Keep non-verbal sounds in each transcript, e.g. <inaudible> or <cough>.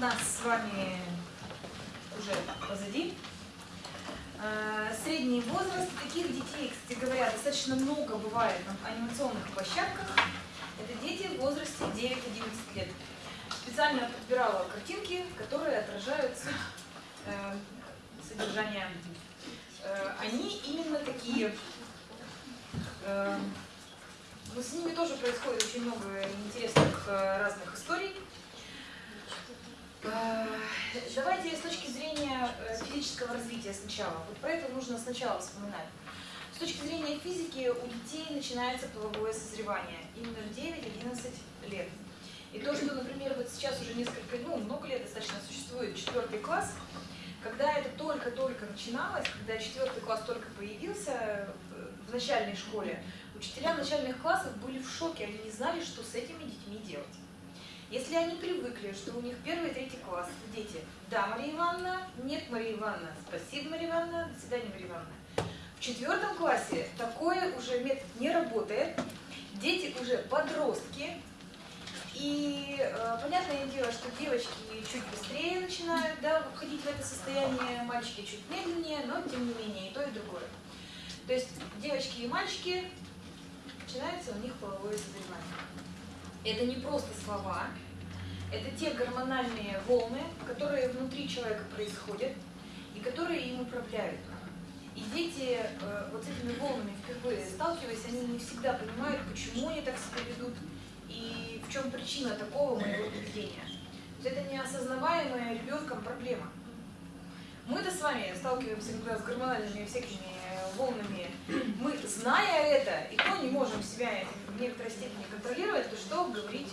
нас с вами уже позади. Э, средний возраст таких детей, кстати говоря, достаточно много бывает на анимационных площадках. Это дети в возрасте 9-11 лет. Специально подбирала картинки, которые отражают суть э, содержания. Э, они именно такие. Но с ними тоже происходит очень много интересных разных историй. Э, давайте с точки зрения э, физического развития сначала. Вот про это нужно сначала вспоминать. С точки зрения физики у детей начинается половое созревание именно в 9-11 лет. И то, что, например, вот сейчас уже несколько, ну, много лет достаточно существует четвертый класс, когда это только-только начиналось, когда четвертый класс только появился в начальной школе, учителя начальных классов были в шоке, они не знали, что с этими детьми делать. Если они привыкли, что у них первый третий класс, дети, да, Мария Ивановна, нет, Мария Ивановна, спасибо, Мария Ивановна, до свидания, Мария Ивановна. В четвертом классе такое уже метод не работает, дети уже подростки, и э, понятное дело, что девочки чуть быстрее начинают да, входить в это состояние, мальчики чуть медленнее, но тем не менее и то, и другое. То есть девочки и мальчики, начинается у них половое созревание. Это не просто слова, это те гормональные волны, которые внутри человека происходят и которые им управляют. И дети э, вот с этими волнами впервые сталкиваясь, они не всегда понимают, почему они так себя ведут и в чем причина такого моего поведения. То есть это неосознаваемая ребенком проблема. Мы-то с вами сталкиваемся раз с гормональными всякими волнами. Мы, зная это, и то не можем себя в некоторой степени контролировать, то что говорить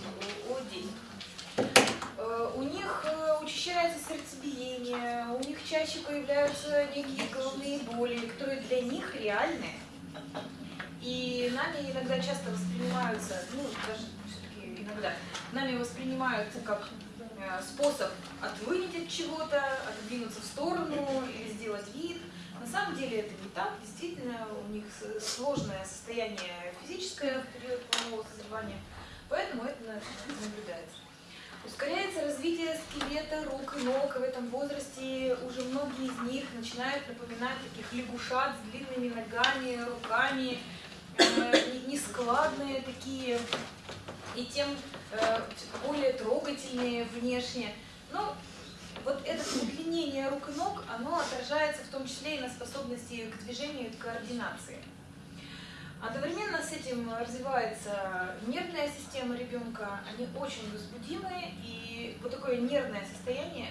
о, о детях. Э, у них э, учащается сердцебиение, у них чаще появляются некие головные боли, которые для них реальны. И нами иногда часто воспринимаются, ну, даже все-таки иногда, нами воспринимаются как э, способ отвынить от чего-то, отодвинуться в сторону или сделать вид – на самом деле это не так. Действительно, у них сложное состояние физическое в период полового созревания, поэтому это наблюдается. Ускоряется развитие скелета, рук и ног. В этом возрасте уже многие из них начинают напоминать таких лягушат с длинными ногами, руками, э, нескладные такие, и тем э, более трогательные внешне. Но вот это удлинение рук и ног, оно отражается в том числе и на способности к движению и координации. Одновременно с этим развивается нервная система ребенка, они очень возбудимые, и вот такое нервное состояние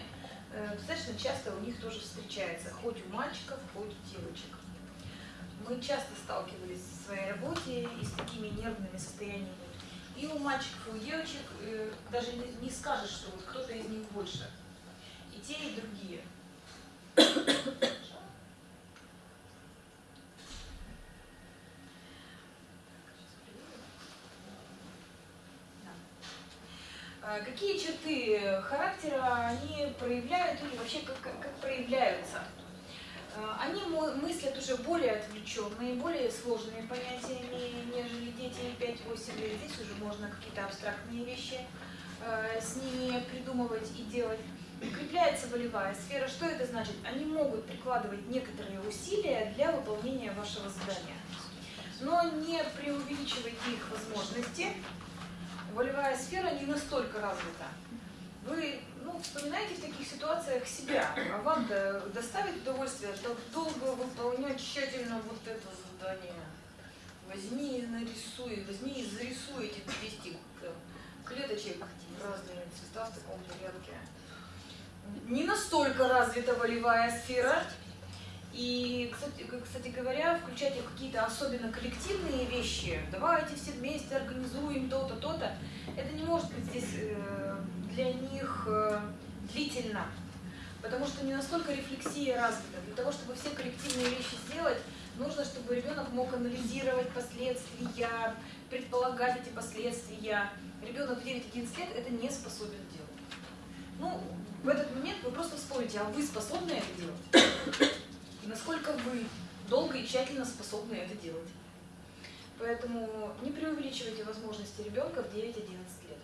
э, достаточно часто у них тоже встречается, хоть у мальчиков, хоть у девочек. Мы часто сталкивались в своей работе и с такими нервными состояниями. И у мальчиков, и у девочек э, даже не скажешь, что вот кто-то из них больше те, и другие. А какие черты характера они проявляют или вообще как, как, как проявляются? А, они мыслят уже более отвлеченные, более сложные понятиями, нежели дети 5-8 лет. Здесь уже можно какие-то абстрактные вещи э, с ними придумывать и делать. Укрепляется волевая сфера. Что это значит? Они могут прикладывать некоторые усилия для выполнения вашего задания. Но не преувеличивайте их возможности. Волевая сфера не настолько развита. Вы ну, вспоминаете в таких ситуациях себя, а вам -то доставит удовольствие так долго выполнять тщательно вот это задание. Возьми и нарисуй, возьми и зарисуй эти 200 клеточек разные цвета в таком порядке не настолько развита волевая сфера. И, кстати, кстати говоря, включать какие-то особенно коллективные вещи, давайте все вместе организуем то-то, то-то, это не может быть здесь э, для них э, длительно, потому что не настолько рефлексия развита. Для того, чтобы все коллективные вещи сделать, нужно, чтобы ребенок мог анализировать последствия, предполагать эти последствия. Ребенок в 9-11 лет это не способен делать. Ну, в этот момент вы просто вспомните, а вы способны это делать? И насколько вы долго и тщательно способны это делать? Поэтому не преувеличивайте возможности ребенка в 9-11 лет.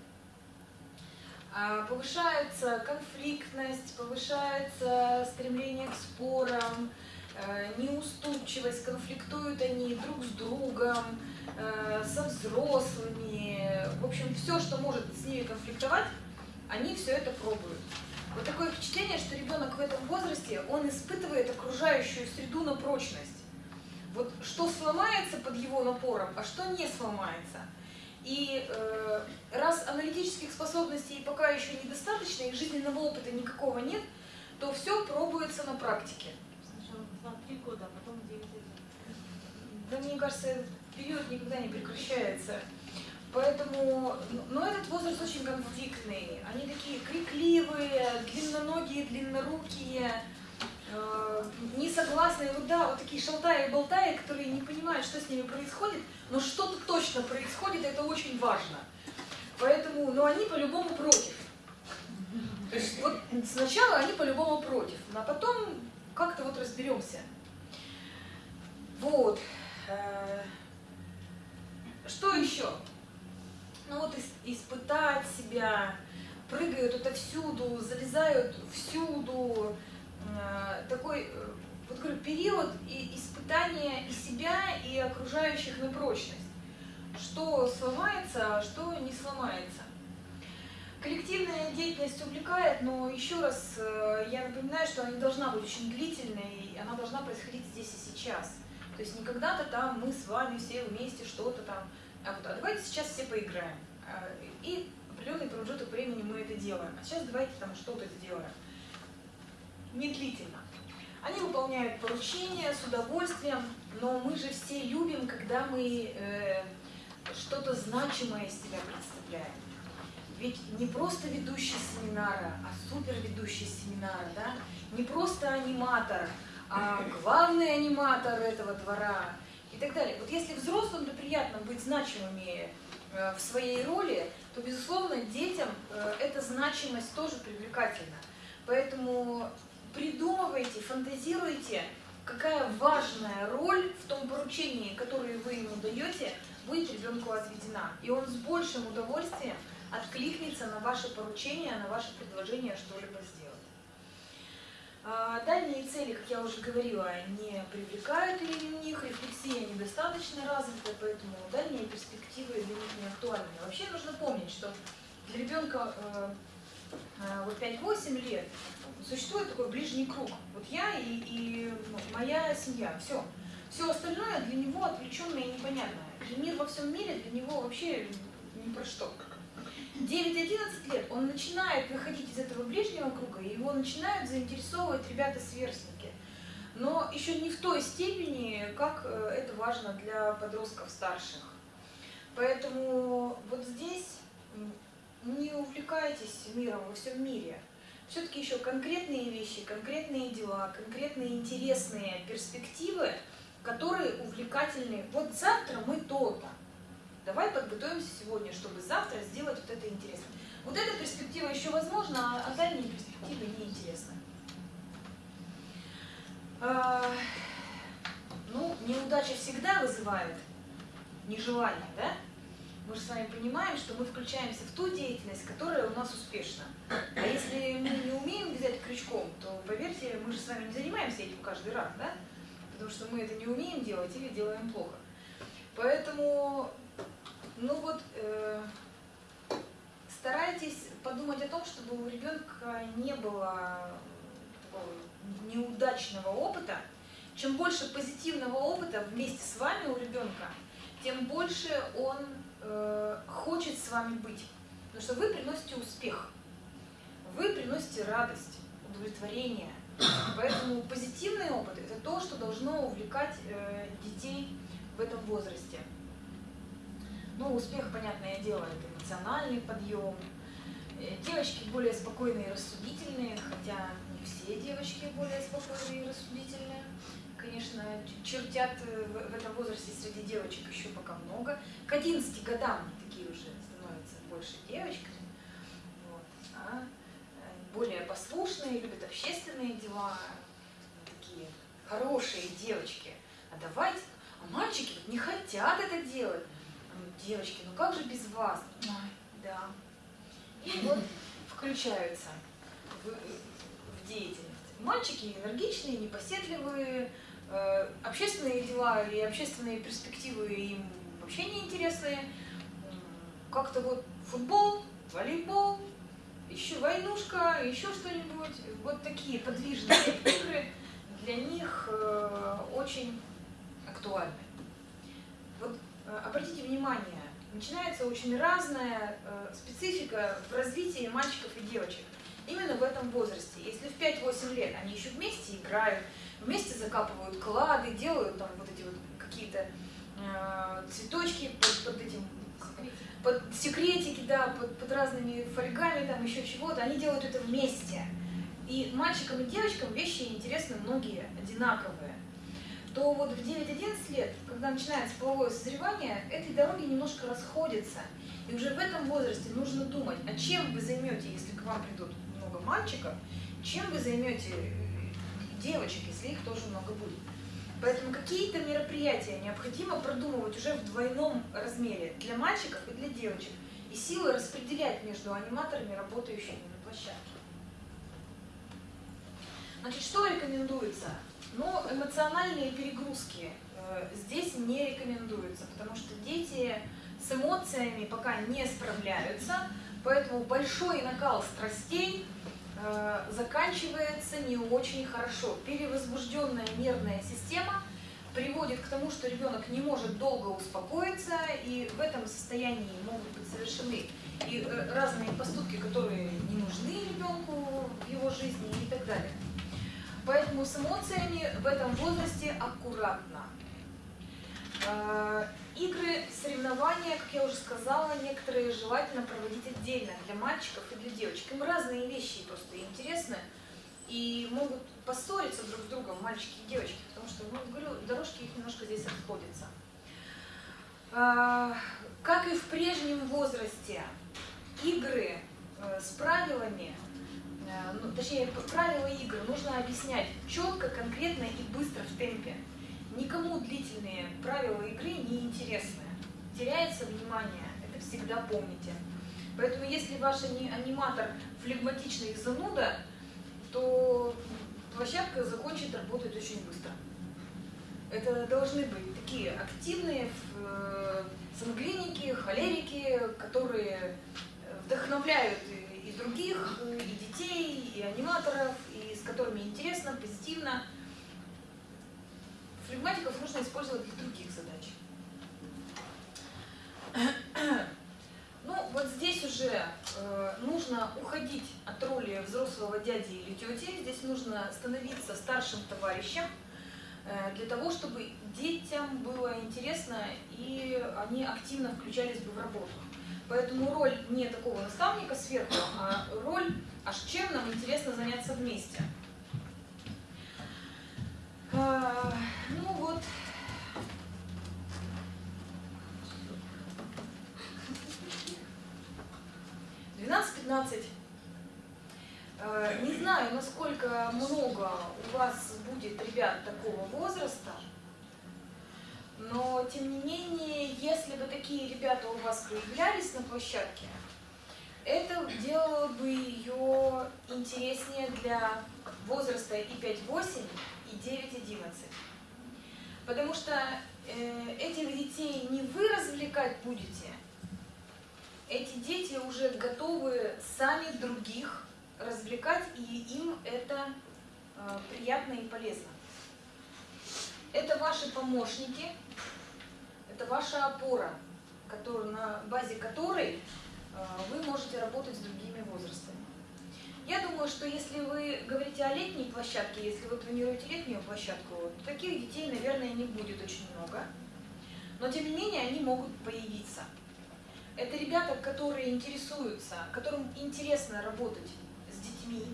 А, повышается конфликтность, повышается стремление к спорам, э, неуступчивость, конфликтуют они друг с другом, э, со взрослыми. В общем, все, что может с ними конфликтовать, они все это пробуют. Вот такое впечатление, что ребенок в этом возрасте, он испытывает окружающую среду на прочность. Вот что сломается под его напором, а что не сломается. И э, раз аналитических способностей пока еще недостаточно, и жизненного опыта никакого нет, то все пробуется на практике. Сначала 2-3 года, а потом 9 лет. Да мне кажется, этот период никогда не прекращается. Поэтому, но этот возраст очень конфликтный. Они такие крикливые, длинноногие, длиннорукие, э, несогласные, вот да, вот такие шалтаи и болтаи, которые не понимают, что с ними происходит, но что-то точно происходит, это очень важно. Поэтому, но они по-любому против. То есть вот сначала они по-любому против, а потом как-то вот разберемся. Вот. Э, Что еще? Ну вот ис- испытать себя, прыгают отовсюду, залезают всюду. Э, Такой, э, вот говорю, период и испытания и себя, и окружающих на прочность. Что сломается, а что не сломается. Коллективная деятельность увлекает, но еще раз э, я напоминаю, что она не должна быть очень длительной, и она должна происходить здесь и сейчас. То есть не когда-то там мы с вами все вместе что-то там, а вот а давайте сейчас все поиграем. А, И определенный промежуток времени мы это делаем. А сейчас давайте там что-то сделаем. Медлительно. Они выполняют поручения с удовольствием, но мы же все любим, когда мы э, что-то значимое из себя представляем. Ведь не просто ведущий семинара, а супер ведущий семинара, да? Не просто аниматор, а главный аниматор этого двора так далее. Вот если взрослым-то приятно быть значимыми э, в своей роли, то, безусловно, детям э, эта значимость тоже привлекательна. Поэтому придумывайте, фантазируйте, какая важная роль в том поручении, которое вы ему даете, будет ребенку отведена. И он с большим удовольствием откликнется на ваше поручение, на ваше предложение что-либо сделать. А, Дальние цели, как я уже говорила, не привлекают или у них рефлексия недостаточно развита, поэтому дальние перспективы для них не актуальны. Вообще нужно помнить, что для ребенка э, э, вот 5-8 лет существует такой ближний круг. Вот я и, и моя семья, все. Все остальное для него отвлеченное и непонятное. И мир во всем мире для него вообще ни про что. 9-11 лет он начинает выходить из этого ближнего круга, и его начинают заинтересовывать ребята-сверстники. Но еще не в той степени, как э, это важно для подростков старших. Поэтому вот здесь не увлекайтесь миром во всем мире. Все-таки еще конкретные вещи, конкретные дела, конкретные интересные перспективы, которые увлекательны. Вот завтра мы то-то. Давай подготовимся сегодня, чтобы завтра сделать вот это интересно. Вот эта перспектива еще возможна, а дальние перспективы неинтересны. А, ну, неудача всегда вызывает нежелание, да? Мы же с вами понимаем, что мы включаемся в ту деятельность, которая у нас успешна. А если мы не умеем взять крючком, то, поверьте, мы же с вами не занимаемся этим каждый раз, да? Потому что мы это не умеем делать или делаем плохо. Поэтому, ну вот, э, старайтесь подумать о том, чтобы у ребенка не было неудачного опыта. Чем больше позитивного опыта вместе с вами у ребенка, тем больше он э, хочет с вами быть. Потому что вы приносите успех, вы приносите радость, удовлетворение. Поэтому позитивный опыт – это то, что должно увлекать э, детей в этом возрасте. Ну, успех, понятное дело, это эмоциональный подъем. Э, Девочки более спокойные и рассудительные, хотя все девочки более спокойные и рассудительные. Конечно, чертят э, в этом возрасте среди девочек еще пока много. К 11 годам такие уже становятся больше девочками. Вот. А э, более послушные, любят общественные дела, такие хорошие девочки. А давайте, а мальчики не хотят это делать. А Девочки, ну как же без вас? Да. И вот включаются деятельность. Мальчики энергичные, непоседливые, э, общественные дела и общественные перспективы им вообще не интересные. Как-то вот футбол, волейбол, еще войнушка, еще что-нибудь. Вот такие подвижные игры для них э, очень актуальны. Вот э, обратите внимание, начинается очень разная специфика в развитии мальчиков и девочек. Именно в этом возрасте. Если в 5-8 лет они еще вместе играют, вместе закапывают клады, делают там вот эти вот какие-то э, цветочки под, под этим под секретики, да, под, под разными фольгами, там еще чего-то, они делают это вместе. И мальчикам и девочкам вещи интересны многие одинаковые. То вот в 9-11 лет, когда начинается половое созревание, эти дороги немножко расходятся. И уже в этом возрасте нужно думать, а чем вы займете, если к вам придут мальчиков, чем вы займете э, девочек, если их тоже много будет. Поэтому какие-то мероприятия необходимо продумывать уже в двойном размере для мальчиков и для девочек. И силы распределять между аниматорами, работающими на площадке. Значит, что рекомендуется? Ну, эмоциональные перегрузки э, здесь не рекомендуются, потому что дети с эмоциями пока не справляются, поэтому большой накал страстей заканчивается не очень хорошо. Перевозбужденная нервная система приводит к тому, что ребенок не может долго успокоиться, и в этом состоянии могут быть совершены и э, разные поступки, которые не нужны ребенку в его жизни и так далее. Поэтому с эмоциями в этом возрасте аккуратно. Э, игры, соревнования, как я уже сказала, некоторые желательно проводить отдельно для мальчиков и для девочек. Им разные вещи просто интересны и могут поссориться друг с другом, мальчики и девочки, потому что, ну, говорю, дорожки их немножко здесь расходятся. Э, как и в прежнем возрасте, игры э, с правилами, ну, точнее, правила игры нужно объяснять четко, конкретно и быстро в темпе. Никому длительные правила игры не интересны. Теряется внимание, это всегда помните. Поэтому если ваш аниматор флегматичный зануда, то площадка закончит работать очень быстро. Это должны быть такие активные э, сангвиники, холерики, которые вдохновляют и других, и детей, и аниматоров, и с которыми интересно, позитивно. Флегматиков нужно использовать для других задач. <clears throat> Ну, вот здесь уже э, нужно уходить от роли взрослого дяди или тети. Здесь нужно становиться старшим товарищем э, для того, чтобы детям было интересно и они активно включались бы в работу. Поэтому роль не такого наставника сверху, а роль, аж чем нам интересно заняться вместе. А, ну вот. Двенадцать-пятнадцать. А, не знаю, насколько много у вас будет ребят такого возраста, но тем не менее, если бы такие ребята у вас появлялись на площадке, это делало бы ее интереснее для возраста и 5-8, и 9-11. Потому что э, этих детей не вы развлекать будете, эти дети уже готовы сами других развлекать, и им это э, приятно и полезно. Это ваши помощники, это ваша опора, который, на базе которой э, вы можете работать с другими возрастами. Я думаю, что если вы говорите о летней площадке, если вы планируете летнюю площадку, то таких детей, наверное, не будет очень много. Но, тем не менее, они могут появиться. Это ребята, которые интересуются, которым интересно работать детьми.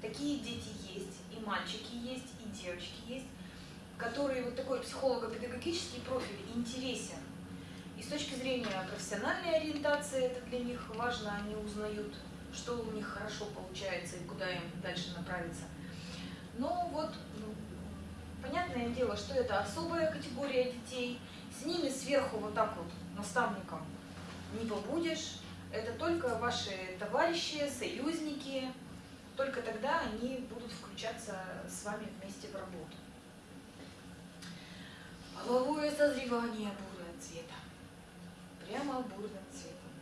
Такие дети есть, и мальчики есть, и девочки есть, которые вот такой психолого-педагогический профиль интересен. И с точки зрения профессиональной ориентации это для них важно, они узнают что у них хорошо получается и куда им дальше направиться. Но вот, ну, понятное дело, что это особая категория детей, с ними сверху вот так вот наставником не побудешь, это только ваши товарищи, союзники, только тогда они будут включаться с вами вместе в работу. Половое созревание бурного цвета. Прямо бурным цветом.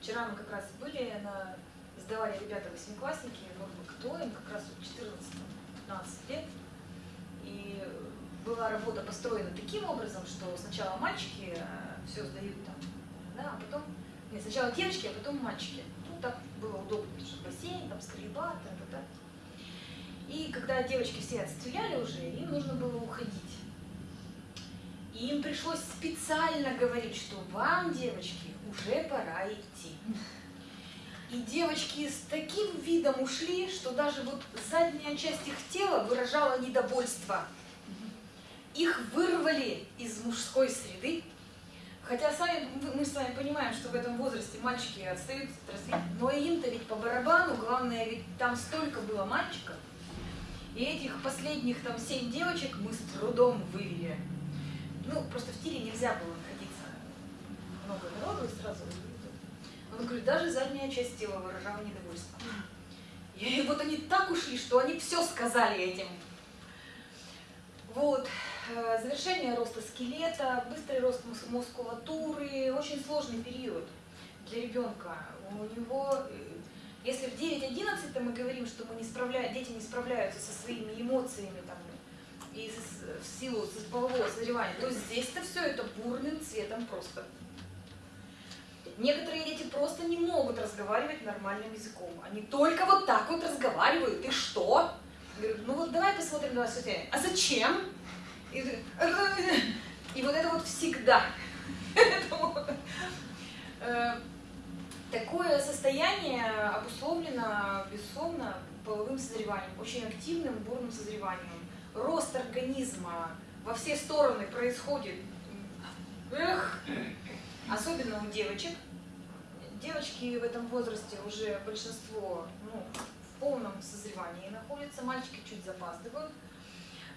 Вчера мы как раз были, на, сдавали ребята восьмиклассники, может быть, кто им, как раз 14-15 лет. И была работа построена таким образом, что сначала мальчики все сдают там, да, а потом, нет, сначала девочки, а потом мальчики. Так было удобно, потому что бассейн, там стрельба, та -та -та. И когда девочки все отстреляли уже, им нужно было уходить. И им пришлось специально говорить, что вам, девочки, уже пора идти. И девочки с таким видом ушли, что даже вот задняя часть их тела выражала недовольство. Их вырвали из мужской среды, хотя сами мы с вами понимаем, что в этом возрасте мальчики отстают от развития, но им-то ведь по барабану, главное, ведь там столько было мальчиков, и этих последних там семь девочек мы с трудом вывели ну, просто в тире нельзя было находиться много народу и сразу Он говорит, даже задняя часть тела выражала недовольство. И вот они так ушли, что они все сказали этим. Вот. Э, завершение роста скелета, быстрый рост мускулатуры, очень сложный период для ребенка. У него, э, если в 9-11 мы говорим, что мы не справля... дети не справляются со своими эмоциями, там, и в силу полового созревания, то здесь-то все это бурным цветом просто. Некоторые дети просто не могут разговаривать нормальным языком. Они только вот так вот разговаривают. И что? Говорю, ну вот давай посмотрим на вас А зачем? И, вот это вот всегда. <laughs> Э, такое состояние обусловлено, безусловно, половым созреванием, очень активным бурным созреванием рост организма во все стороны происходит, эх, особенно у девочек. Девочки в этом возрасте уже большинство ну, в полном созревании находятся, мальчики чуть запаздывают.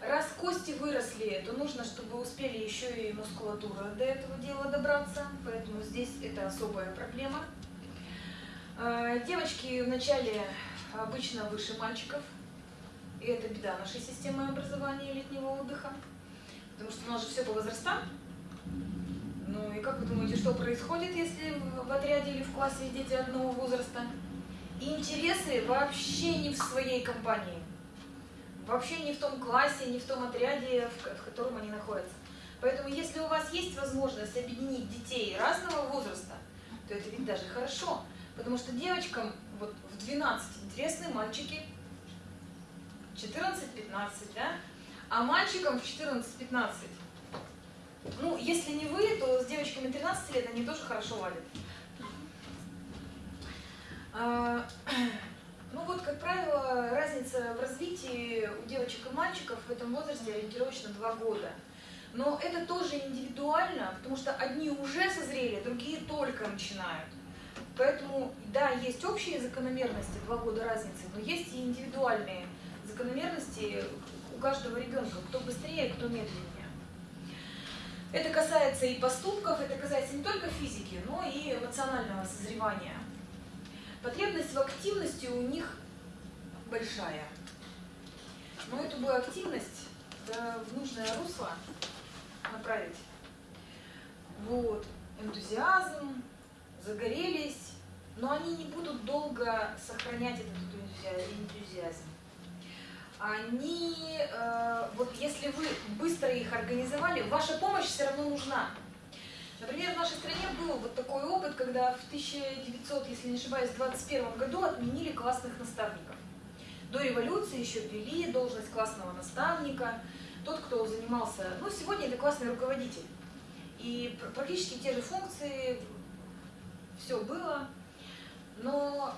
Раз кости выросли, то нужно, чтобы успели еще и мускулатура до этого дела добраться, поэтому здесь это особая проблема. А, девочки вначале обычно выше мальчиков, и это беда нашей системы образования летнего отдыха, потому что у нас же все по возрастам. Ну и как вы думаете, что происходит, если в отряде или в классе дети одного возраста? интересы вообще не в своей компании. Вообще не в том классе, не в том отряде, в котором они находятся. Поэтому если у вас есть возможность объединить детей разного возраста, то это ведь даже хорошо. Потому что девочкам вот в 12 интересны мальчики 14-15, да? А мальчикам в 14-15. Ну, если не вы, то с девочками 13 лет они тоже хорошо ладят. Ну вот, как правило, разница в развитии у девочек и мальчиков в этом возрасте ориентировочно 2 года. Но это тоже индивидуально, потому что одни уже созрели, другие только начинают. Поэтому, да, есть общие закономерности, два года разницы, но есть и индивидуальные закономерности у каждого ребенка, кто быстрее, кто медленнее. Это касается и поступков, это касается не только физики, но и эмоционального созревания. Потребность в активности у них большая. Но эту бы активность да, в нужное русло направить. Вот, энтузиазм, загорелись, но они не будут долго сохранять этот энтузиазм они, э, вот если вы быстро их организовали, ваша помощь все равно нужна. Например, в нашей стране был вот такой опыт, когда в 1900, если не ошибаюсь, 21 году отменили классных наставников. До революции еще ввели должность классного наставника, тот, кто занимался, ну, сегодня это классный руководитель. И практически те же функции, все было, но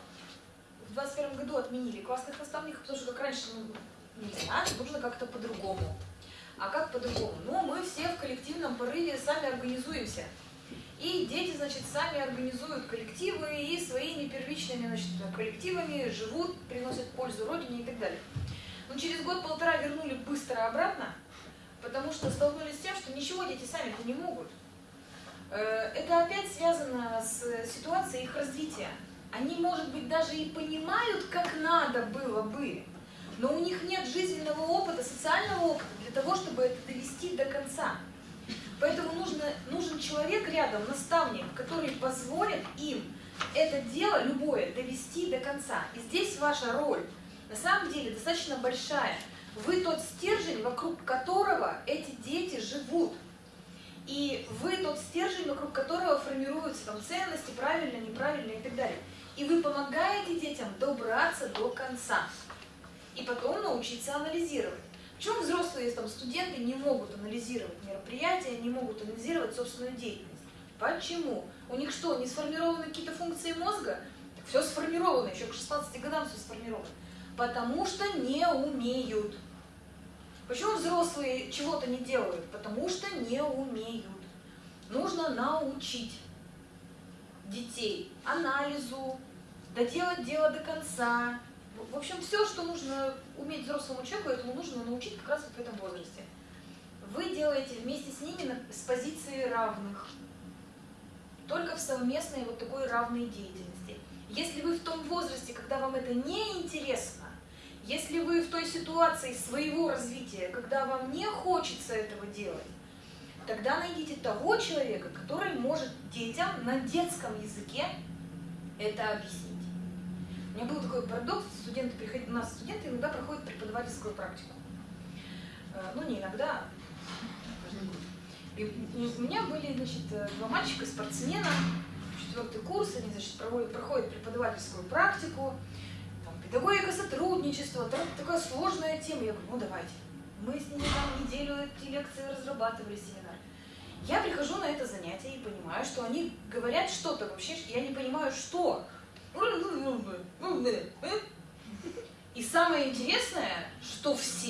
в 21 году отменили классных наставников, потому что как раньше ну, нельзя, нужно как-то по-другому. А как по-другому? Ну, мы все в коллективном порыве сами организуемся. И дети, значит, сами организуют коллективы и своими первичными значит, коллективами живут, приносят пользу Родине и так далее. Но через год-полтора вернули быстро обратно, потому что столкнулись с тем, что ничего дети сами-то не могут. Э, Это опять связано с ситуацией их развития. Они, может быть, даже и понимают, как надо было бы, но у них нет жизненного опыта, социального опыта для того, чтобы это довести до конца. Поэтому нужно, нужен человек рядом, наставник, который позволит им это дело, любое, довести до конца. И здесь ваша роль, на самом деле, достаточно большая. Вы тот стержень, вокруг которого эти дети живут. И вы тот стержень, вокруг которого формируются там ценности, правильно, неправильно и так далее. И вы помогаете детям добраться до конца. И потом научиться анализировать. Почему взрослые там, студенты не могут анализировать мероприятия, не могут анализировать собственную деятельность? Почему? У них что, не сформированы какие-то функции мозга? Все сформировано, еще к 16 годам все сформировано. Потому что не умеют. Почему взрослые чего-то не делают? Потому что не умеют. Нужно научить детей анализу, доделать дело до конца. В общем, все, что нужно уметь взрослому человеку, этому нужно научить как раз вот в этом возрасте. Вы делаете вместе с ними с позиции равных. Только в совместной вот такой равной деятельности. Если вы в том возрасте, когда вам это не интересно, если вы в той ситуации своего развития, когда вам не хочется этого делать, тогда найдите того человека, который может детям на детском языке это объяснить. Меня был такой парадокс, студенты приходят, у нас студенты иногда проходят преподавательскую практику. Э, Ну, не иногда. И у меня были, значит, э, два мальчика, спортсмена, четвертый курс, они, значит, проводят, проходят преподавательскую практику, там, педагогика сотрудничества, там такая сложная тема. Я говорю, ну давайте. Мы с ними там неделю эти лекции разрабатывали, семинар. Я прихожу на это занятие и понимаю, что они говорят что-то вообще, я не понимаю, что. И самое интересное, что все